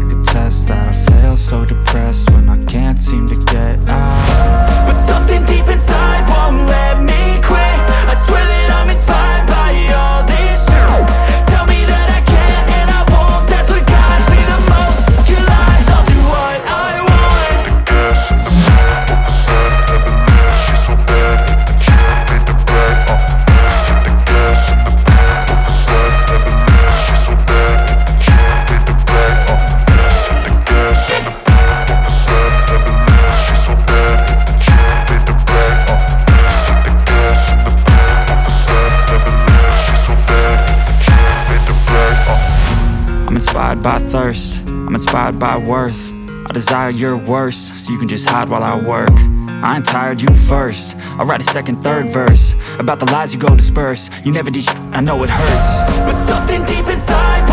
like a test that I fail So depressed I'm inspired by thirst, I'm inspired by worth. I desire your worst, so you can just hide while I work. I ain't tired, you first. I'll write a second, third verse About the lies you go disperse. You never did I know it hurts. But something deep inside